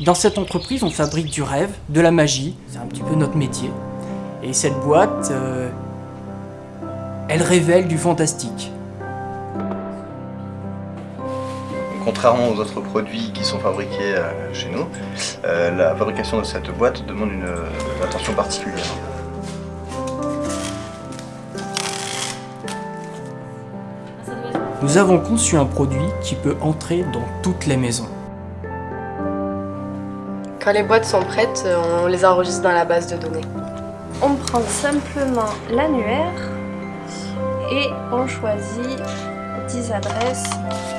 Dans cette entreprise, on fabrique du rêve, de la magie, c'est un petit peu notre métier. Et cette boîte, euh, elle révèle du fantastique. Contrairement aux autres produits qui sont fabriqués euh, chez nous, euh, la fabrication de cette boîte demande une, une attention particulière. Nous avons conçu un produit qui peut entrer dans toutes les maisons. Les boîtes sont prêtes, on les enregistre dans la base de données. On prend simplement l'annuaire et on choisit 10 adresses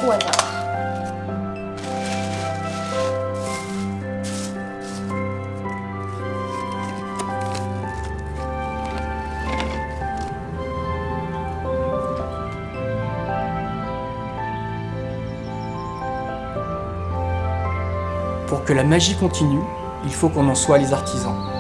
au hasard. Pour que la magie continue, il faut qu'on en soit les artisans.